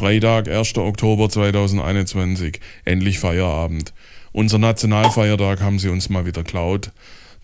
Freitag, 1. Oktober 2021. Endlich Feierabend. Unser Nationalfeiertag haben sie uns mal wieder klaut.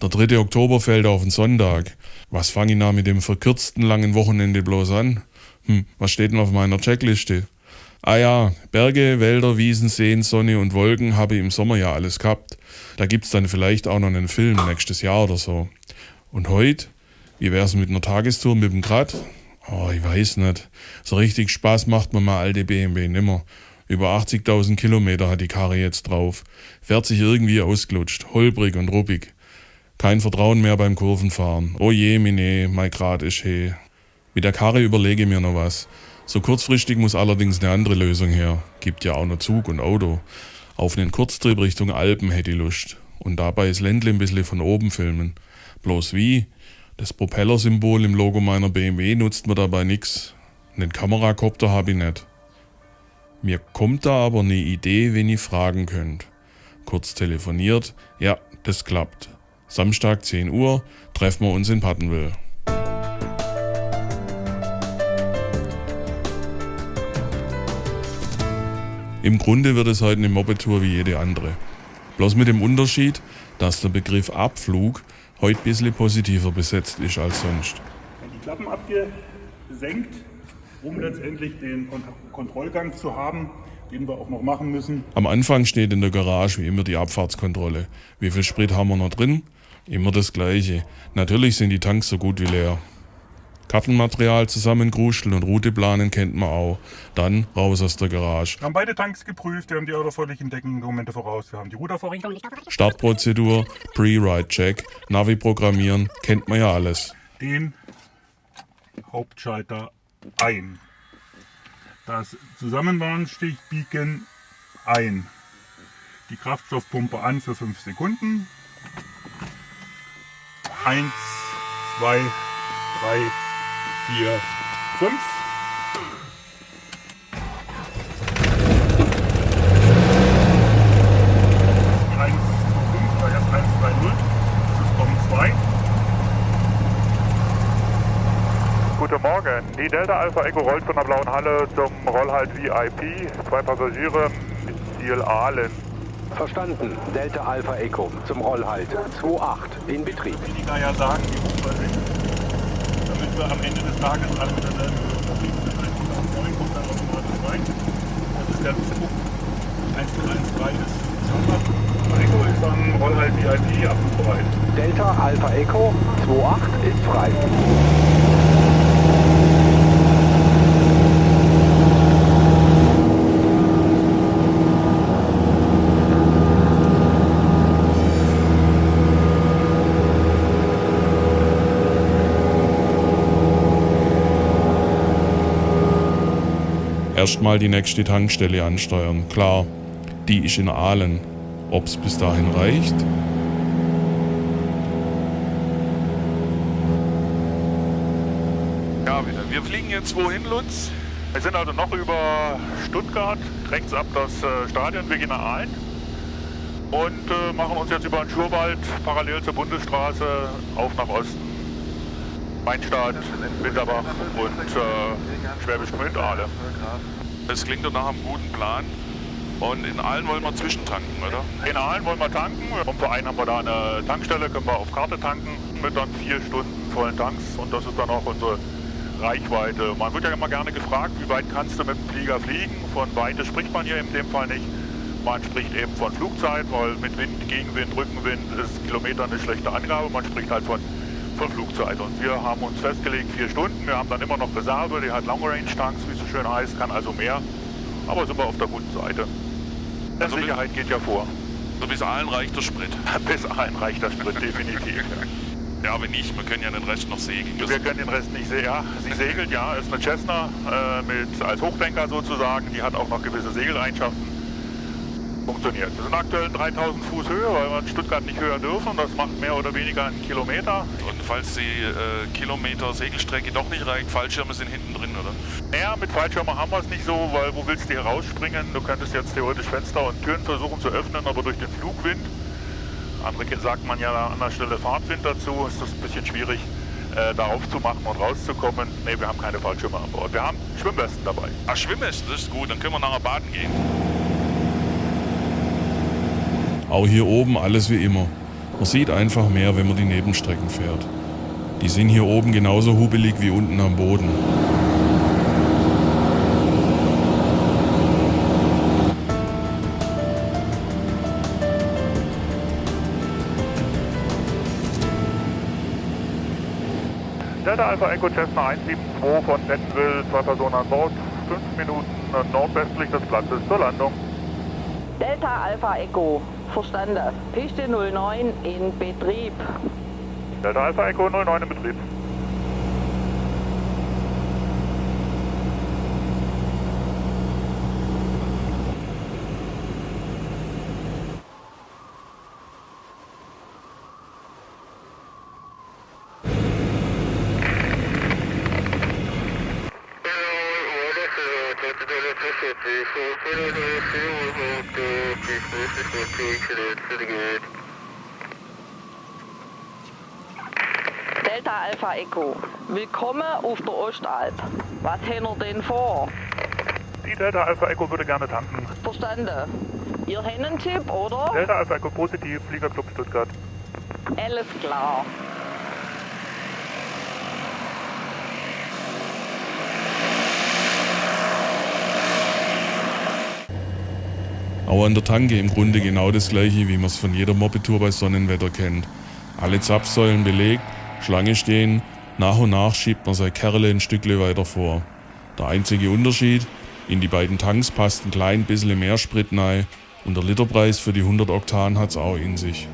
Der 3. Oktober fällt auf den Sonntag. Was fange ich da mit dem verkürzten langen Wochenende bloß an? Hm, was steht denn auf meiner Checkliste? Ah ja, Berge, Wälder, Wiesen, Seen, Sonne und Wolken habe ich im Sommer ja alles gehabt. Da gibt's dann vielleicht auch noch einen Film nächstes Jahr oder so. Und heute? Wie wär's mit einer Tagestour mit dem Grad? Oh, ich weiß nicht. So richtig Spaß macht man mal alte BMW nimmer. Über 80.000 Kilometer hat die Karre jetzt drauf. Fährt sich irgendwie ausgelutscht, holprig und ruppig. Kein Vertrauen mehr beim Kurvenfahren. Oh je, mine, mein Grad ist he. Mit der Karre überlege ich mir noch was. So kurzfristig muss allerdings eine andere Lösung her. Gibt ja auch noch Zug und Auto. Auf einen Kurztrip Richtung Alpen hätte ich Lust. Und dabei das Ländle ein bisschen von oben filmen. Bloß wie? Das Propellersymbol im Logo meiner BMW nutzt mir dabei nix. Einen Kamerakopter habe ich nicht. Mir kommt da aber eine Idee, wen ich fragen könnt. Kurz telefoniert, ja, das klappt. Samstag 10 Uhr treffen wir uns in Pattenwil. Im Grunde wird es heute eine Moped-Tour wie jede andere. Bloß mit dem Unterschied, dass der Begriff Abflug heute ein bisschen positiver besetzt ist als sonst. Die Klappen abgesenkt, um letztendlich den Kont Kontrollgang zu haben, den wir auch noch machen müssen. Am Anfang steht in der Garage wie immer die Abfahrtskontrolle. Wie viel Sprit haben wir noch drin? Immer das gleiche. Natürlich sind die Tanks so gut wie leer. Kartenmaterial zusammengrusteln und Route planen kennt man auch. Dann raus aus der Garage. Wir haben beide Tanks geprüft, wir haben die erforderlichen Deckendokumente voraus, wir haben die Routervorrichtung. Startprozedur, Pre-Ride-Check, Navi programmieren, kennt man ja alles. Den Hauptschalter ein. Das Zusammenwarnstich-Beacon ein. Die Kraftstoffpumpe an für 5 Sekunden. 1, 2, 3, 4, 5. Guten Morgen. Die Delta Alpha Echo rollt von der blauen Halle zum Rollhalt VIP. Zwei Passagiere mit Ziel Aalen. Verstanden. Delta Alpha Echo zum Rollhalt 28 in Betrieb. Wie die ja sagen, die hoch wir am Ende des Tages alle mit derselben Betrieb sind. 1,9 kommt dann automatisch rein. Das ist der Zug. 1013 ist Standard. Echo ist dann Rollhalt VIP abrufbereit. Delta Alpha Echo 28 ist frei. Erstmal die nächste Tankstelle ansteuern. Klar, die ist in Aalen. Ob's bis dahin reicht? Ja, wir fliegen jetzt wohin, Lutz? Wir sind also noch über Stuttgart, rechts ab das äh, Stadion, wir gehen nach Aalen und äh, machen uns jetzt über den Schurwald parallel zur Bundesstraße auf nach Osten. Mainstadt, Winterbach und äh, Schwäbisch Gmünd, Aale. Das klingt doch nach einem guten Plan. Und in Aalen wollen wir zwischentanken, oder? In Aalen wollen wir tanken. Im Verein haben wir da eine Tankstelle, können wir auf Karte tanken mit dann vier Stunden vollen Tanks und das ist dann auch unsere Reichweite. Man wird ja immer gerne gefragt, wie weit kannst du mit dem Flieger fliegen? Von Weite spricht man hier in dem Fall nicht. Man spricht eben von Flugzeit, weil mit Wind, Gegenwind, Rückenwind ist Kilometer eine schlechte Angabe. Man spricht halt von, von Flugzeit. Und wir haben uns festgelegt, vier Stunden. Wir haben dann immer noch Reserve, die hat Long Range Tanks, wie es so schön heißt, kann also mehr. Aber sind wir auf der guten Seite. Der Also Sicherheit geht ja vor. So bis Aalen reicht der Sprit. Bis Aalen reicht der Sprit definitiv. Ja, wenn nicht, wir können ja den Rest noch segeln. Wir können den Rest nicht sehen. Ja, sie segelt, ja, ist eine Cessna äh, mit, als Hochdenker sozusagen. Die hat auch noch gewisse Segeleigenschaften. Funktioniert. Wir sind aktuell in 3000 Fuß Höhe, weil wir in Stuttgart nicht höher dürfen. Das macht mehr oder weniger einen Kilometer. Falls die äh, Kilometer Segelstrecke doch nicht reicht, Fallschirme sind hinten drin, oder? Ja, mit Fallschirmen haben wir es nicht so, weil wo willst du hier rausspringen? Du könntest jetzt theoretisch Fenster und Türen versuchen zu öffnen, aber durch den Flugwind, andere sagt man ja an der Stelle Fahrtwind dazu, ist das ein bisschen schwierig. äh, da aufzumachen und rauszukommen. Ne, wir haben keine Fallschirme an Bord. Wir haben Schwimmwesten dabei. Ach, Schwimmwesten, das ist gut, dann können wir nachher baden gehen. Auch hier oben alles wie immer. Man sieht einfach mehr, wenn man die Nebenstrecken fährt. Die sind hier oben genauso hubelig wie unten am Boden. Delta Alpha Echo Cessna 172 von Bentonville, zwei Personen an Bord, fünf Minuten nordwestlich des Platzes zur Landung. Delta Alpha Echo, verstanden. Piste 09 in Betrieb. Delta Alpha Echo 09 in Betrieb. Delta Alpha Echo, willkommen auf der Ostalb. Was haben wir denn vor? Die Delta Alpha Echo würde gerne tanken. Verstanden. Ihr habt einen Tipp, oder? Delta Alpha Echo positiv, Fliegerclub Stuttgart. Alles klar. Auch an der Tanke im Grunde genau das gleiche, wie man es von jeder Mopedtour bei Sonnenwetter kennt. Alle Zapfsäulen belegt, Schlange stehen, nach und nach schiebt man sein Kerle ein Stückle weiter vor. Der einzige Unterschied, in die beiden Tanks passt ein klein bisschen mehr Sprit rein und der Literpreis für die 100 Oktan hat's auch in sich.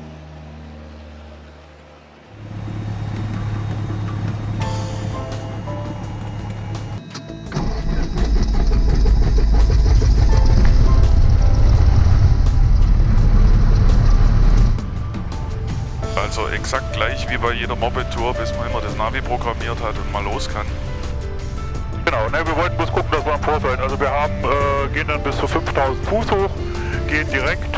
Exakt gleich wie bei jeder Moped-Tour, bis man immer das Navi programmiert hat und mal los kann. Genau, ne, wir wollten bloß gucken, dass wir am Vor sein. Also wir haben, äh, gehen dann bis zu 5000 Fuß hoch, gehen direkt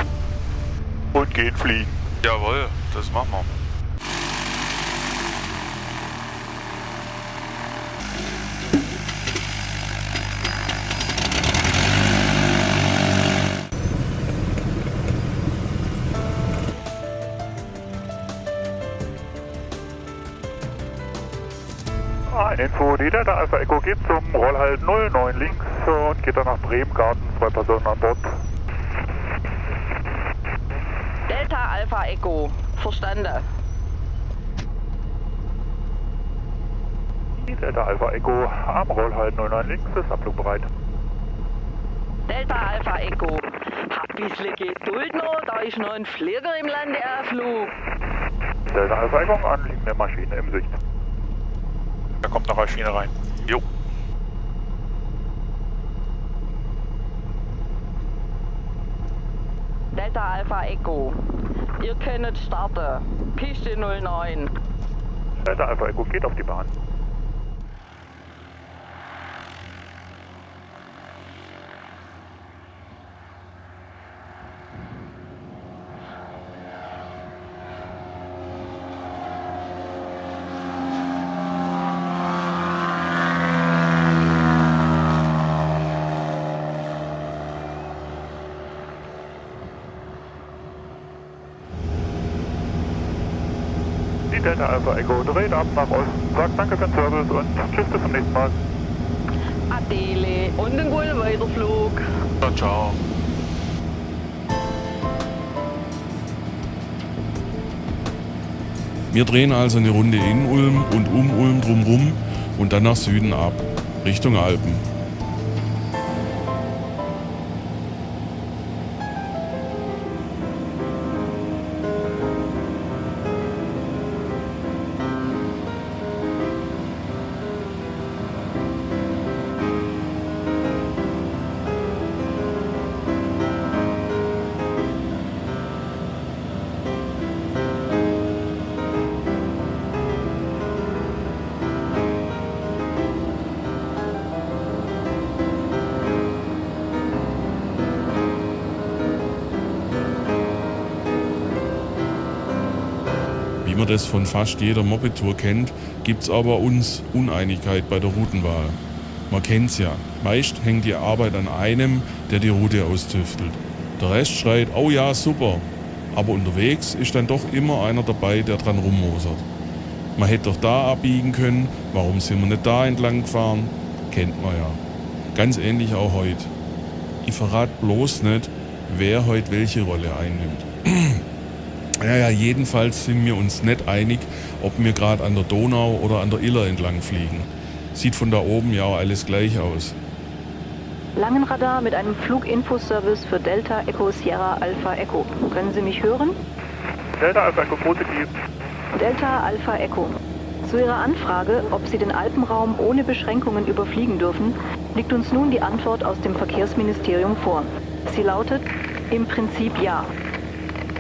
und gehen fliegen. Jawohl, das machen wir. Info, die Delta Alpha Echo geht zum Rollhalt 09 links und geht dann nach Bremengarten, zwei Personen an Bord. Delta Alpha Echo, verstanden. Die Delta Alpha Echo am Rollhalt 09 links ist abflugbereit. Delta Alpha Echo, hab bisschen Geduld noch, da ist noch ein Flieger im Landeerflug. Delta Alpha Echo, anliegende Maschine im Sicht. Kommt noch eine Schiene rein. Jo. Delta Alpha Echo, ihr könnt starten. Piste 09. Delta Alpha Echo geht auf die Bahn. Delta Alpha Echo dreht ab nach Osten, sagt danke für den Service und tschüss bis zum nächsten Mal. Adele und einen guten Weiterflug. Ja, ciao. Wir drehen also eine Runde in Ulm und um Ulm drumrum und dann nach Süden ab, Richtung Alpen. Wie man das von fast jeder Moped-Tour kennt, gibt's aber uns Uneinigkeit bei der Routenwahl. Man kennt's ja. Meist hängt die Arbeit an einem, der die Route austüftelt. Der Rest schreit, oh ja, super. Aber unterwegs ist dann doch immer einer dabei, der dran rummosert. Man hätte doch da abbiegen können, warum sind wir nicht da entlang gefahren? Kennt man ja. Ganz ähnlich auch heute. Ich verrate bloß nicht, wer heute welche Rolle einnimmt. Ja, ja, jedenfalls sind wir uns nicht einig, ob wir gerade an der Donau oder an der Iller entlang fliegen. Sieht von da oben ja auch alles gleich aus. Langenradar mit einem Fluginfoservice für Delta Echo Sierra Alpha Echo. Können Sie mich hören? Delta Alpha Echo positiv. Delta Alpha Echo. Zu Ihrer Anfrage, ob Sie den Alpenraum ohne Beschränkungen überfliegen dürfen, liegt uns nun die Antwort aus dem Verkehrsministerium vor. Sie lautet im Prinzip ja.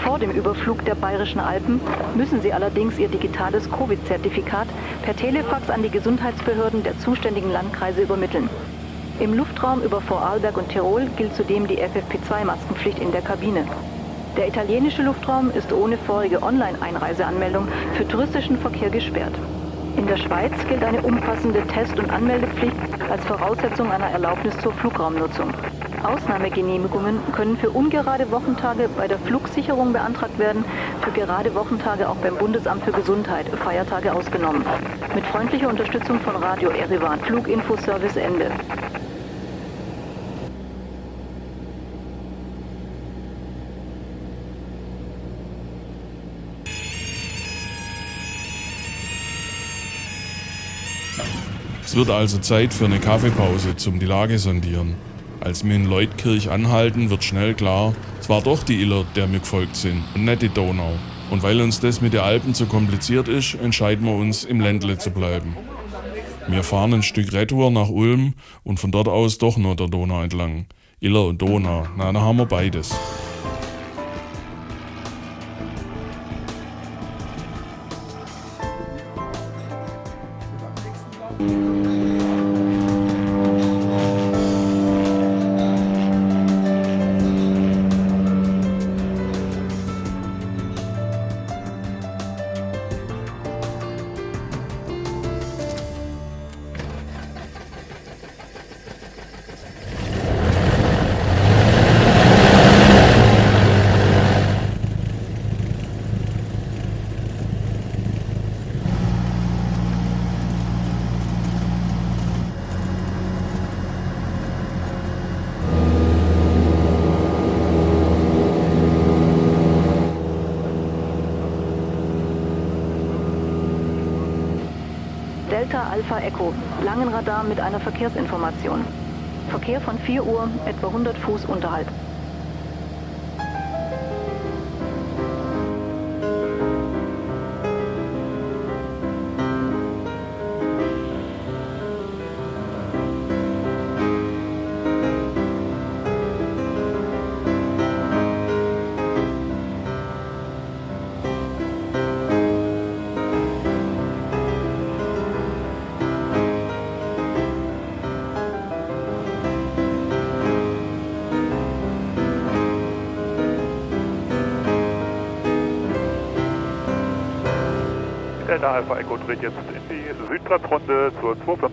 Vor dem Überflug der Bayerischen Alpen müssen Sie allerdings Ihr digitales Covid-Zertifikat per Telefax an die Gesundheitsbehörden der zuständigen Landkreise übermitteln. Im Luftraum über Vorarlberg und Tirol gilt zudem die FFP2-Maskenpflicht in der Kabine. Der italienische Luftraum ist ohne vorige Online-Einreiseanmeldung für touristischen Verkehr gesperrt. In der Schweiz gilt eine umfassende Test- und Anmeldepflicht als Voraussetzung einer Erlaubnis zur Flugraumnutzung. Ausnahmegenehmigungen können für ungerade Wochentage bei der Flugsicherung beantragt werden, für gerade Wochentage auch beim Bundesamt für Gesundheit, Feiertage ausgenommen. Mit freundlicher Unterstützung von Radio Erivan, Fluginfoservice Ende. Es wird also Zeit für eine Kaffeepause zum die Lage sondieren. Als wir in Leutkirch anhalten, wird schnell klar, es war doch die Iller, der wir gefolgt sind und nicht die Donau. Und weil uns das mit den Alpen zu kompliziert ist, entscheiden wir uns, im Ländle zu bleiben. Wir fahren ein Stück Retour nach Ulm und von dort aus doch nur der Donau entlang. Iller und Donau, na, da haben wir beides. Delta Alpha Echo, Langenradar mit einer Verkehrsinformation. Verkehr von 4 Uhr, etwa 100 Fuß unterhalb. Delta Alpha Echo dreht jetzt in die Südplatzrunde zur 2.5.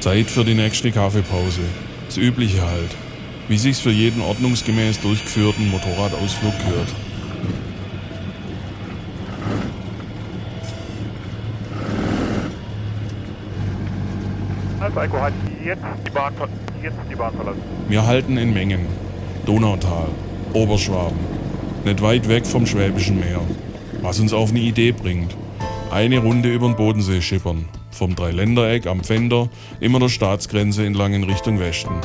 Zeit für die nächste Kaffeepause. Das Übliche halt. Wie sich's für jeden ordnungsgemäß durchgeführten Motorradausflug gehört. Alpha Echo hat jetzt die Bahn, jetzt die Bahn verlassen. Wir halten in Mengen. Donautal, Oberschwaben. Nicht weit weg vom Schwäbischen Meer. Was uns auf eine Idee bringt. Eine Runde über den Bodensee schippern. Vom Dreiländereck am Pfänder immer der Staatsgrenze entlang in Richtung Westen.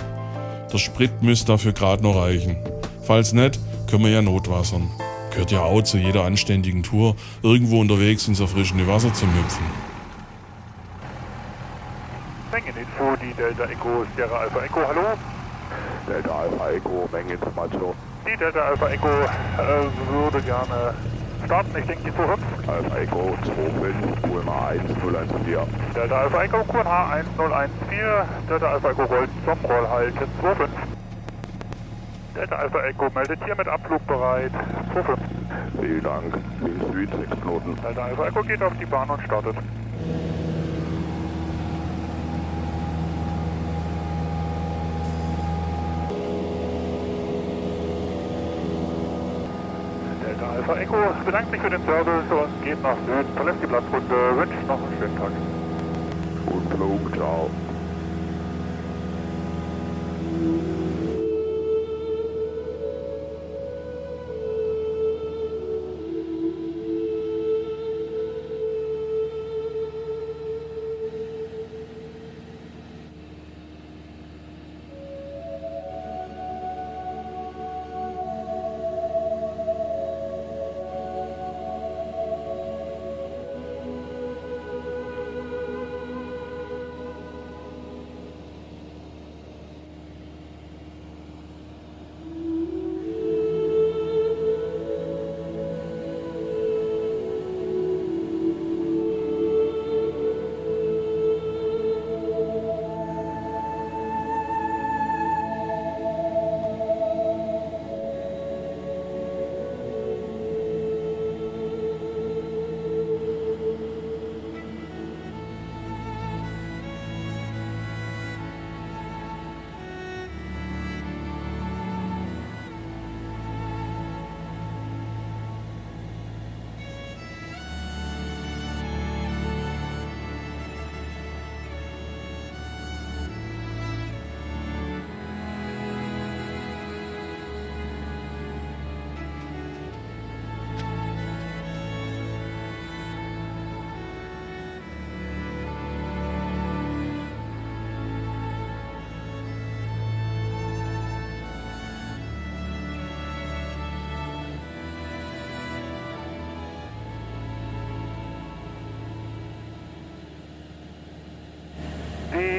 Der Sprit müsste dafür gerade noch reichen. Falls nicht, können wir ja notwassern. Gehört ja auch zu jeder anständigen Tour, irgendwo unterwegs ins erfrischende Wasser zu müpfen. Mengeninfo, die Delta Echo Sierra Alpha Echo, hallo? Delta Alpha Echo, Mengeninformation. Die Delta Alpha Echo äh, würde gerne starten, ich denke die 2.5. Alpha Echo 25, UMA 1014. Delta Alpha Echo QNH 1014, Delta Alpha Echo Gold zum Rollhalt 2.5. Delta Alpha Echo meldet hiermit Abflug bereit. 25. Vielen Dank. Wind Süd, 6 Knoten. Delta Alpha Echo geht auf die Bahn und startet. Delta Alpha Echo bedankt sich für den Service und geht nach Süden, verlässt die Platzrunde, wünscht noch einen schönen Tag. Guten Flug, ciao.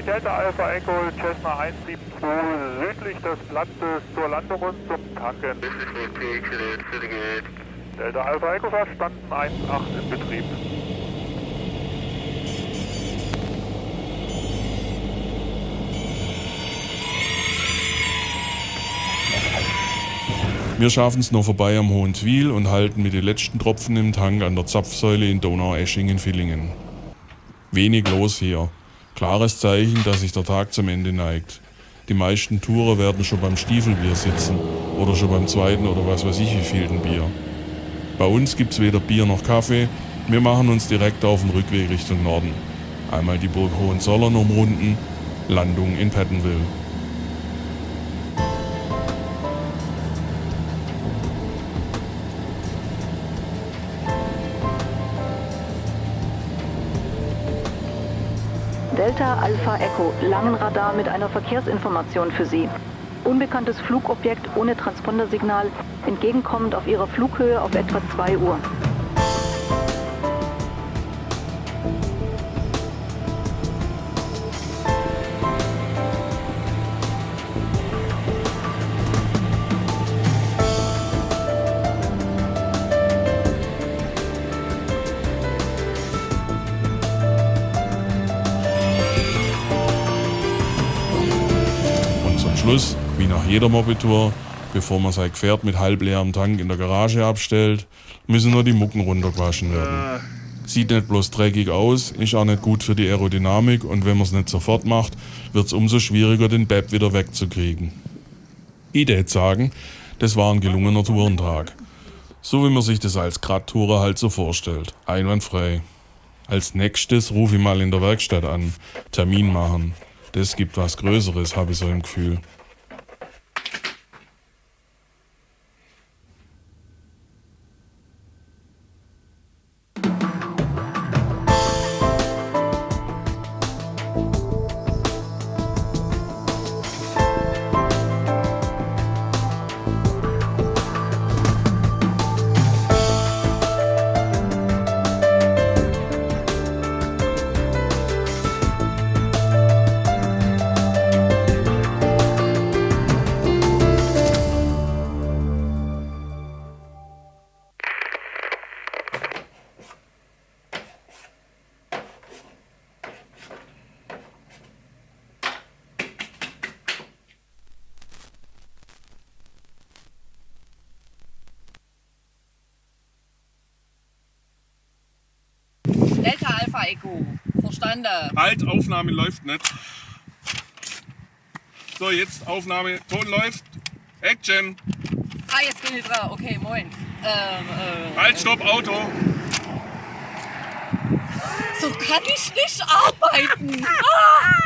Die Delta Alpha Echo Cessna 172 südlich des Platzes zur Landung und zum Tanken. Delta Alpha Echo verstanden 1.8 in Betrieb. Wir schaffen es noch vorbei am Hohenzwil und halten mit den letzten Tropfen im Tank an der Zapfsäule in Donaueschingen-Villingen. Wenig los hier. Klares Zeichen, dass sich der Tag zum Ende neigt. Die meisten Tourer werden schon beim Stiefelbier sitzen oder schon beim zweiten oder was weiß ich wievielten Bier. Bei uns gibt's weder Bier noch Kaffee, wir machen uns direkt auf den Rückweg Richtung Norden. Einmal die Burg Hohenzollern umrunden, Landung in Pattonville. Alpha Echo, Langenradar mit einer Verkehrsinformation für Sie. Unbekanntes Flugobjekt ohne Transpondersignal, entgegenkommend auf Ihrer Flughöhe auf etwa 2 Uhr. Jeder Mopedtour, bevor man sein Gefährt mit halbleerem Tank in der Garage abstellt, müssen nur die Mucken runtergewaschen werden. Sieht nicht bloß dreckig aus, ist auch nicht gut für die Aerodynamik und wenn man es nicht sofort macht, wird es umso schwieriger, den Beb wieder wegzukriegen. Ich tät sagen, das war ein gelungener Tourentag. So wie man sich das als Gradtourer halt so vorstellt. Einwandfrei. Als nächstes rufe ich mal in der Werkstatt an. Termin machen. Das gibt was Größeres, habe ich so im Gefühl. Echo. Verstanden. Halt, Aufnahme läuft nicht. So, jetzt Aufnahme, Ton läuft. Action. Ah, jetzt bin ich dran. Okay, moin. Ähm, äh, Halt, stopp, Auto. So kann ich nicht arbeiten. Ah!